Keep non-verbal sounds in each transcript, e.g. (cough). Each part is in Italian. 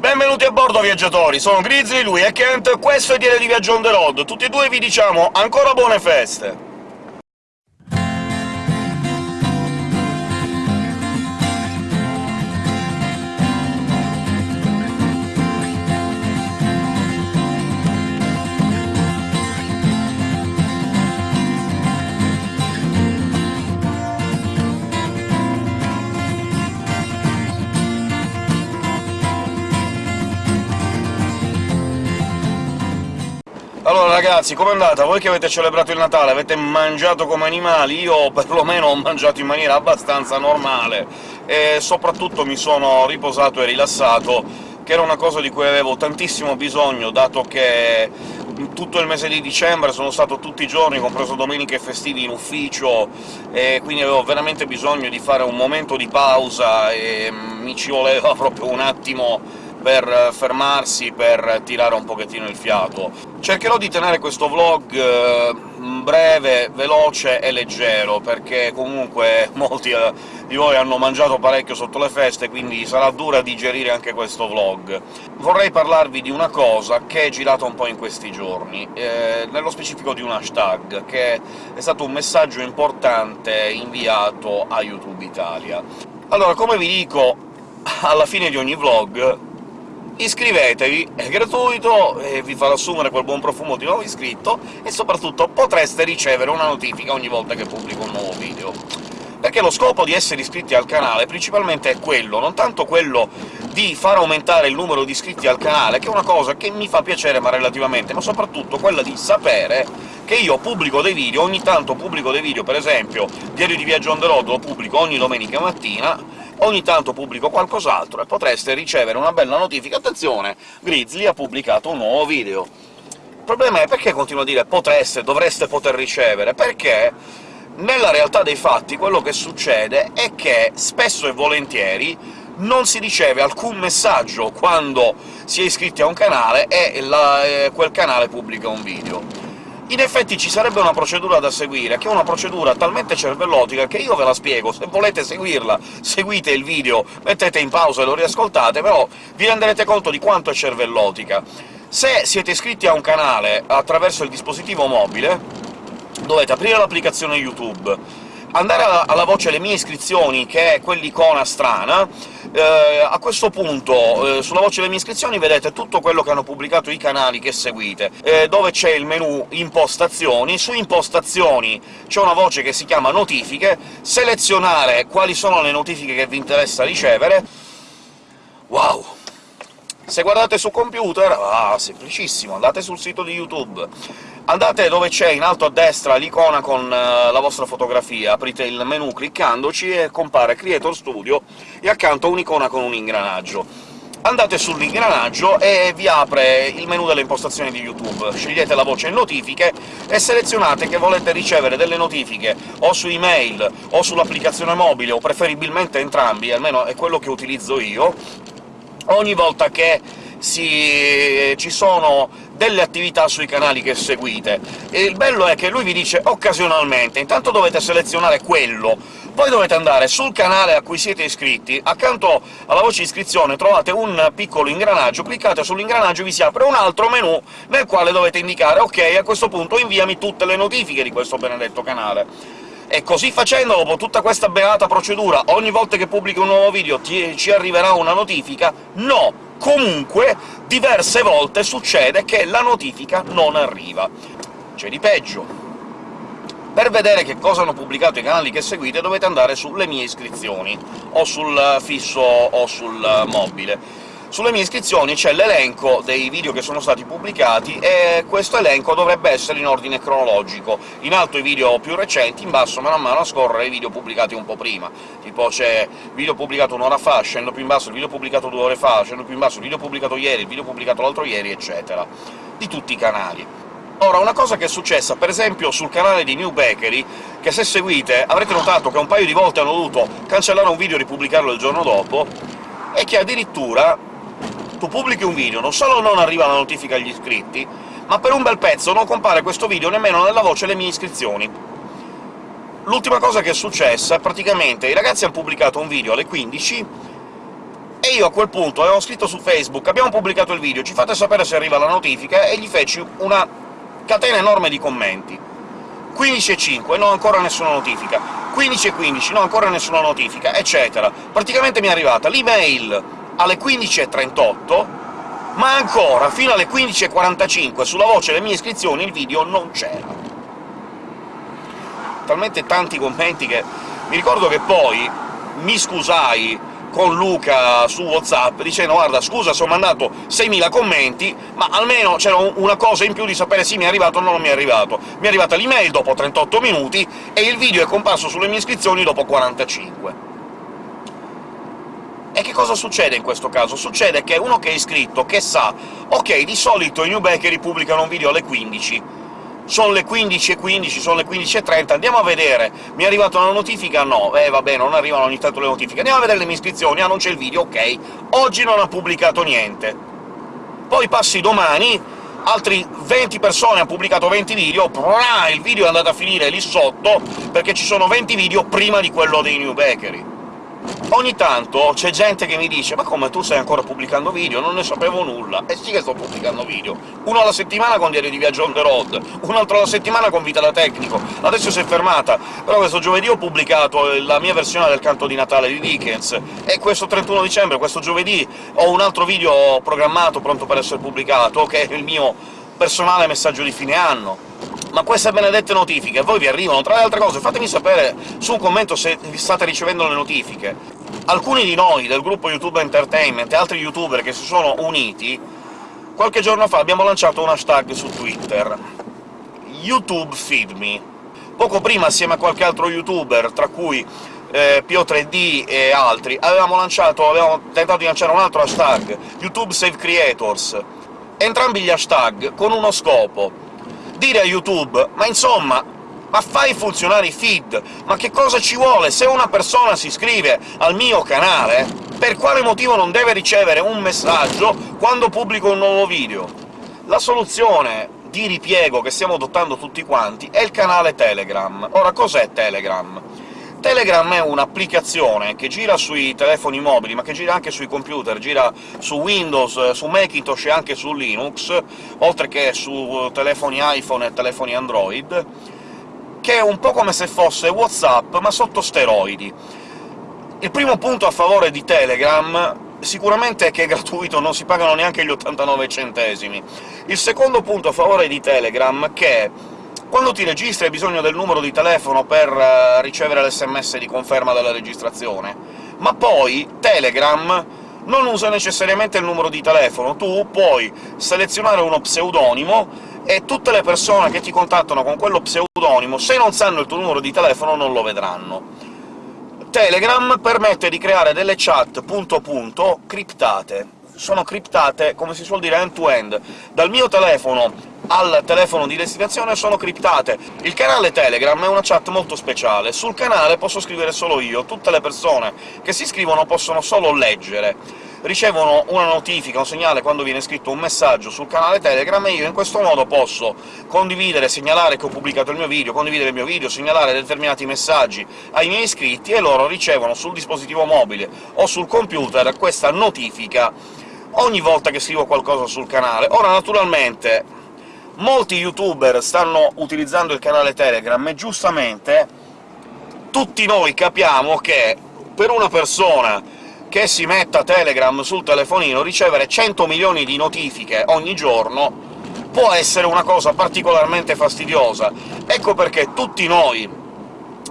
Benvenuti a bordo, viaggiatori! Sono Grizzly, lui è Kent, questo è Diario di Viaggio on the road. Tutti e due vi diciamo ancora buone feste! Ragazzi, com'è andata? Voi che avete celebrato il Natale, avete mangiato come animali? Io perlomeno ho mangiato in maniera abbastanza normale, e soprattutto mi sono riposato e rilassato, che era una cosa di cui avevo tantissimo bisogno, dato che tutto il mese di dicembre sono stato tutti i giorni, compreso domeniche e festivi, in ufficio, e quindi avevo veramente bisogno di fare un momento di pausa, e mi ci voleva proprio un attimo per fermarsi, per tirare un pochettino il fiato. Cercherò di tenere questo vlog eh, breve, veloce e leggero, perché comunque (laughs) molti eh, di voi hanno mangiato parecchio sotto le feste, quindi sarà dura digerire anche questo vlog. Vorrei parlarvi di una cosa che è girata un po' in questi giorni, eh, nello specifico di un hashtag, che è stato un messaggio importante inviato a YouTube Italia. Allora, come vi dico alla fine di ogni vlog, iscrivetevi, è gratuito, e vi farà assumere quel buon profumo di nuovo iscritto, e soprattutto potreste ricevere una notifica ogni volta che pubblico un nuovo video. Perché lo scopo di essere iscritti al canale principalmente è quello, non tanto quello di far aumentare il numero di iscritti al canale, che è una cosa che mi fa piacere ma relativamente, ma soprattutto quella di sapere che io pubblico dei video, ogni tanto pubblico dei video, per esempio Diario di Viaggio on the road lo pubblico ogni domenica mattina, ogni tanto pubblico qualcos'altro e potreste ricevere una bella notifica «Attenzione! Grizzly ha pubblicato un nuovo video!» Il problema è perché continuo a dire «potreste», «dovreste poter ricevere», perché nella realtà dei fatti quello che succede è che, spesso e volentieri, non si riceve alcun messaggio quando si è iscritti a un canale e la, eh, quel canale pubblica un video. In effetti ci sarebbe una procedura da seguire, che è una procedura talmente cervellotica che io ve la spiego, se volete seguirla seguite il video, mettete in pausa e lo riascoltate, però vi renderete conto di quanto è cervellotica. Se siete iscritti a un canale attraverso il dispositivo mobile, dovete aprire l'applicazione YouTube, andare alla, alla voce «Le mie iscrizioni», che è quell'icona strana, eh, a questo punto eh, sulla voce delle mie iscrizioni vedete tutto quello che hanno pubblicato i canali che seguite, eh, dove c'è il menu impostazioni, su impostazioni c'è una voce che si chiama notifiche, selezionare quali sono le notifiche che vi interessa ricevere... Wow! Se guardate su computer, ah, semplicissimo, andate sul sito di YouTube, andate dove c'è in alto a destra l'icona con uh, la vostra fotografia, aprite il menu cliccandoci e compare Creator Studio, e accanto un'icona con un ingranaggio. Andate sull'ingranaggio e vi apre il menu delle impostazioni di YouTube, scegliete la voce notifiche e selezionate che volete ricevere delle notifiche o su email o sull'applicazione mobile, o preferibilmente entrambi, almeno è quello che utilizzo io, ogni volta che si... ci sono delle attività sui canali che seguite. E il bello è che lui vi dice occasionalmente, intanto dovete selezionare quello, poi dovete andare sul canale a cui siete iscritti, accanto alla voce iscrizione trovate un piccolo ingranaggio, cliccate sull'ingranaggio e vi si apre un altro menu nel quale dovete indicare «Ok, a questo punto inviami tutte le notifiche di questo benedetto canale». E così facendo, dopo tutta questa beata procedura, ogni volta che pubblico un nuovo video ci arriverà una notifica? No! Comunque, diverse volte succede che la notifica non arriva. C'è di peggio. Per vedere che cosa hanno pubblicato i canali che seguite dovete andare sulle mie iscrizioni, o sul fisso o sul mobile sulle mie iscrizioni c'è l'elenco dei video che sono stati pubblicati, e questo elenco dovrebbe essere in ordine cronologico. In alto i video più recenti, in basso mano a mano a scorrere i video pubblicati un po' prima. Tipo c'è video pubblicato un'ora fa, scendo più in basso il video pubblicato due ore fa, scendo più in basso il video pubblicato ieri, il video pubblicato l'altro ieri, eccetera. Di tutti i canali. Ora, una cosa che è successa, per esempio sul canale di New Bakery, che se seguite avrete notato che un paio di volte hanno dovuto cancellare un video e ripubblicarlo il giorno dopo, è che addirittura tu pubblichi un video, non solo non arriva la notifica agli iscritti, ma per un bel pezzo non compare questo video nemmeno nella voce le mie iscrizioni. L'ultima cosa che è successa, praticamente i ragazzi hanno pubblicato un video alle 15, e io a quel punto avevo scritto su Facebook «Abbiamo pubblicato il video, ci fate sapere se arriva la notifica?» e gli feci una catena enorme di commenti. 15 e 5, no ancora nessuna notifica, 15 e 15, no ancora nessuna notifica, eccetera. Praticamente mi è arrivata l'email alle 15.38, ma ancora, fino alle 15.45, sulla voce delle mie iscrizioni il video non c'era. Talmente tanti commenti che... mi ricordo che poi mi scusai con Luca su WhatsApp, dicendo «Guarda, scusa se ho mandato 6.000 commenti, ma almeno c'era una cosa in più di sapere se mi è arrivato o non mi è arrivato». Mi è arrivata l'email dopo 38 minuti, e il video è comparso sulle mie iscrizioni dopo 45. E che cosa succede in questo caso? Succede che uno che è iscritto, che sa «Ok, di solito i New Bakery pubblicano un video alle 15», sono le 15.15, sono le 15.30, andiamo a vedere, mi è arrivata una notifica? No, eh vabbè, non arrivano ogni tanto le notifiche, andiamo a vedere le mie iscrizioni, ah non c'è il video, ok, oggi non ha pubblicato niente. Poi passi domani, altri 20 persone hanno pubblicato 20 video, il video è andato a finire lì sotto, perché ci sono 20 video prima di quello dei New Bakery. Ogni tanto c'è gente che mi dice «Ma come, tu stai ancora pubblicando video? Non ne sapevo nulla!» E sì che sto pubblicando video! Uno alla settimana con Diario di Viaggio on the road, un altro alla settimana con Vita da Tecnico, adesso si è fermata, però questo giovedì ho pubblicato la mia versione del canto di Natale di Dickens, e questo 31 dicembre, questo giovedì, ho un altro video programmato, pronto per essere pubblicato, che è il mio personale messaggio di fine anno ma queste benedette notifiche voi vi arrivano? Tra le altre cose fatemi sapere su un commento se state ricevendo le notifiche. Alcuni di noi, del gruppo YouTube Entertainment, e altri youtuber che si sono uniti, qualche giorno fa abbiamo lanciato un hashtag su Twitter, YouTube Feed Me. Poco prima, assieme a qualche altro youtuber, tra cui eh, Pio3D e altri, avevamo, lanciato, avevamo tentato di lanciare un altro hashtag, YouTube Save Creators. Entrambi gli hashtag con uno scopo, dire a YouTube «Ma insomma, ma fai funzionare i feed! Ma che cosa ci vuole? Se una persona si iscrive al mio canale, per quale motivo non deve ricevere un messaggio quando pubblico un nuovo video? La soluzione di ripiego che stiamo adottando tutti quanti è il canale Telegram. Ora, cos'è Telegram? Telegram è un'applicazione che gira sui telefoni mobili, ma che gira anche sui computer, gira su Windows, su Macintosh e anche su Linux, oltre che su telefoni iPhone e telefoni Android, che è un po' come se fosse WhatsApp, ma sotto steroidi. Il primo punto a favore di Telegram sicuramente è che è gratuito, non si pagano neanche gli 89 centesimi. Il secondo punto a favore di Telegram è che quando ti registri hai bisogno del numero di telefono per uh, ricevere l'SMS di conferma della registrazione, ma poi Telegram non usa necessariamente il numero di telefono, tu puoi selezionare uno pseudonimo e tutte le persone che ti contattano con quello pseudonimo, se non sanno il tuo numero di telefono, non lo vedranno. Telegram permette di creare delle chat punto punto criptate. Sono criptate, come si suol dire, end-to-end. -end. Dal mio telefono al telefono di destinazione sono criptate. Il canale Telegram è una chat molto speciale. Sul canale posso scrivere solo io, tutte le persone che si iscrivono possono solo leggere ricevono una notifica, un segnale quando viene scritto un messaggio sul canale Telegram, e io in questo modo posso condividere, segnalare che ho pubblicato il mio video, condividere il mio video, segnalare determinati messaggi ai miei iscritti, e loro ricevono sul dispositivo mobile o sul computer questa notifica ogni volta che scrivo qualcosa sul canale. Ora, naturalmente, molti youtuber stanno utilizzando il canale Telegram, e giustamente tutti noi capiamo che per una persona che si metta Telegram sul telefonino ricevere 100 milioni di notifiche ogni giorno può essere una cosa particolarmente fastidiosa. Ecco perché tutti noi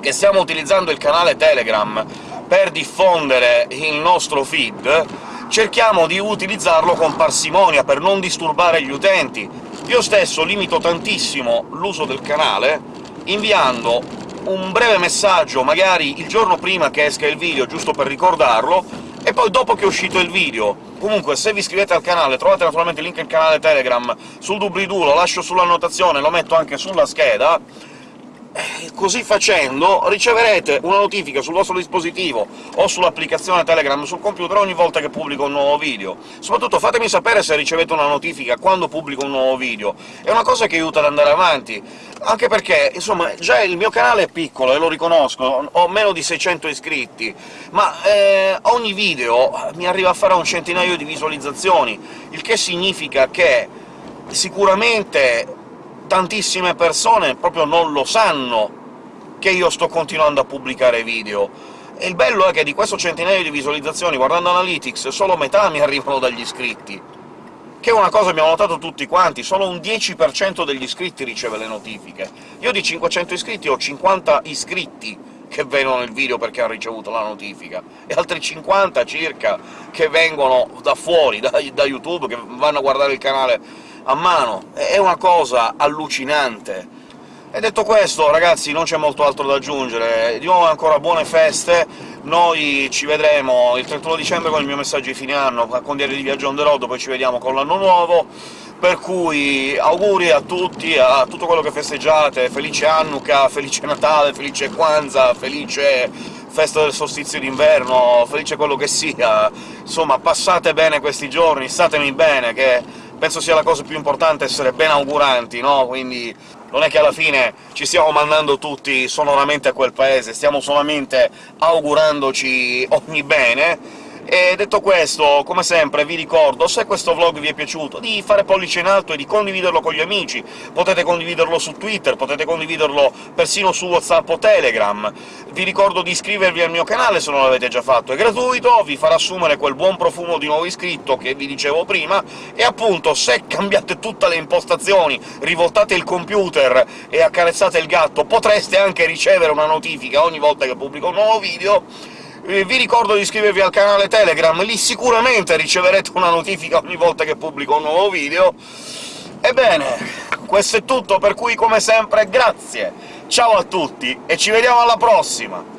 che stiamo utilizzando il canale Telegram per diffondere il nostro feed, cerchiamo di utilizzarlo con parsimonia, per non disturbare gli utenti. Io stesso limito tantissimo l'uso del canale, inviando un breve messaggio, magari il giorno prima che esca il video, giusto per ricordarlo, e poi dopo che è uscito il video. Comunque, se vi iscrivete al canale, trovate naturalmente il link al canale Telegram sul doobly-doo, lo lascio sull'annotazione, lo metto anche sulla scheda, così facendo riceverete una notifica sul vostro dispositivo o sull'applicazione Telegram sul computer ogni volta che pubblico un nuovo video. Soprattutto fatemi sapere se ricevete una notifica quando pubblico un nuovo video, è una cosa che aiuta ad andare avanti, anche perché, insomma, già il mio canale è piccolo, e lo riconosco, ho meno di 600 iscritti, ma eh, ogni video mi arriva a fare un centinaio di visualizzazioni, il che significa che sicuramente tantissime persone proprio non lo sanno che io sto continuando a pubblicare video. E il bello è che di questo centinaio di visualizzazioni, guardando Analytics, solo metà mi (laughs) arrivano dagli iscritti, che è una cosa che abbiamo notato tutti quanti, solo un 10% degli iscritti riceve le notifiche. Io di 500 iscritti ho 50 iscritti che vedono il video perché hanno ricevuto la notifica, e altri 50 circa che vengono da fuori, da, da YouTube, che vanno a guardare il canale a mano. È una cosa allucinante. E detto questo, ragazzi, non c'è molto altro da aggiungere. Di nuovo ancora buone feste, noi ci vedremo il 31 dicembre con il mio messaggio di fine anno, con Diario di Viaggio on the road, poi ci vediamo con l'anno nuovo, per cui auguri a tutti, a tutto quello che festeggiate, felice Hanukkah, felice Natale, felice Kwanzaa, felice festa del solstizio d'inverno, felice quello che sia, insomma passate bene questi giorni, statemi bene, che penso sia la cosa più importante essere ben auguranti, no? Quindi non è che alla fine ci stiamo mandando tutti sonoramente a quel paese, stiamo solamente augurandoci ogni bene, e detto questo, come sempre vi ricordo, se questo vlog vi è piaciuto, di fare pollice in alto e di condividerlo con gli amici. Potete condividerlo su Twitter, potete condividerlo persino su WhatsApp o Telegram. Vi ricordo di iscrivervi al mio canale se non l'avete già fatto, è gratuito, vi farà assumere quel buon profumo di nuovo iscritto che vi dicevo prima, e appunto, se cambiate tutte le impostazioni, rivoltate il computer e accarezzate il gatto, potreste anche ricevere una notifica ogni volta che pubblico un nuovo video, vi ricordo di iscrivervi al canale Telegram, lì sicuramente riceverete una notifica ogni volta che pubblico un nuovo video. Ebbene, questo è tutto, per cui come sempre grazie, ciao a tutti e ci vediamo alla prossima!